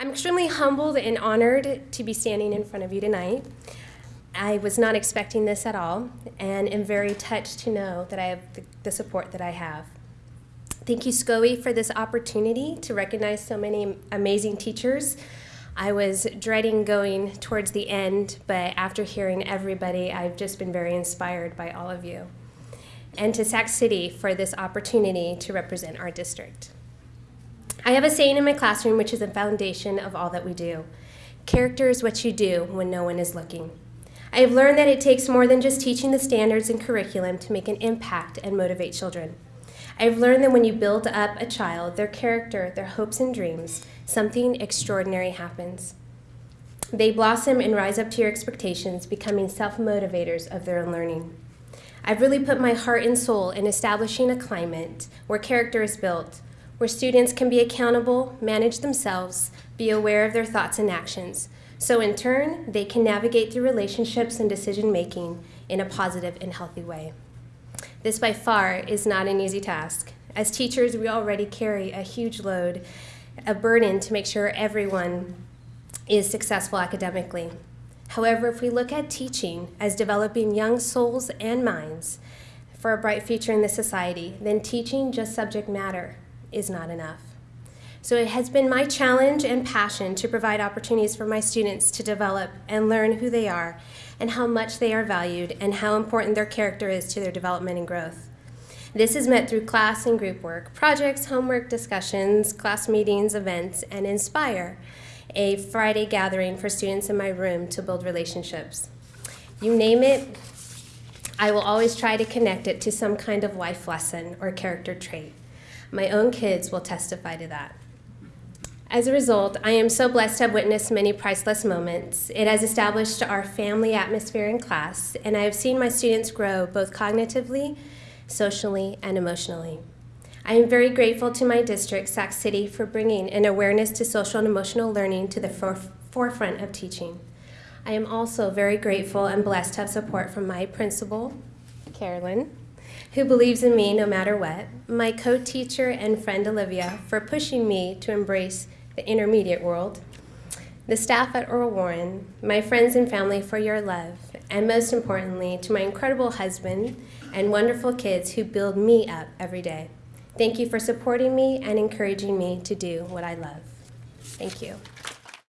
I'm extremely humbled and honored to be standing in front of you tonight. I was not expecting this at all and am very touched to know that I have the, support that I have. Thank you, SCOE, for this opportunity to recognize so many amazing teachers. I was dreading going towards the end, but after hearing everybody, I've just been very inspired by all of you. And to Sac City for this opportunity to represent our district. I have a saying in my classroom which is the foundation of all that we do. Character is what you do when no one is looking. I have learned that it takes more than just teaching the standards and curriculum to make an impact and motivate children. I've learned that when you build up a child, their character, their hopes and dreams, something extraordinary happens. They blossom and rise up to your expectations, becoming self-motivators of their own learning. I've really put my heart and soul in establishing a climate where character is built, where students can be accountable, manage themselves, be aware of their thoughts and actions, so in turn, they can navigate through relationships and decision making in a positive and healthy way. This by far is not an easy task. As teachers, we already carry a huge load, a burden to make sure everyone is successful academically. However, if we look at teaching as developing young souls and minds for a bright future in this society, then teaching just subject matter is not enough. So it has been my challenge and passion to provide opportunities for my students to develop and learn who they are and how much they are valued and how important their character is to their development and growth. This is met through class and group work, projects, homework discussions, class meetings, events, and Inspire, a Friday gathering for students in my room to build relationships. You name it, I will always try to connect it to some kind of life lesson or character trait. My own kids will testify to that. As a result, I am so blessed to have witnessed many priceless moments. It has established our family atmosphere in class, and I have seen my students grow both cognitively, socially, and emotionally. I am very grateful to my district, Sac City, for bringing an awareness to social and emotional learning to the forefront of teaching. I am also very grateful and blessed to have support from my principal, Carolyn, who believes in me no matter what, my co-teacher and friend Olivia for pushing me to embrace the intermediate world, the staff at Earl Warren, my friends and family for your love, and most importantly, to my incredible husband and wonderful kids who build me up every day. Thank you for supporting me and encouraging me to do what I love. Thank you.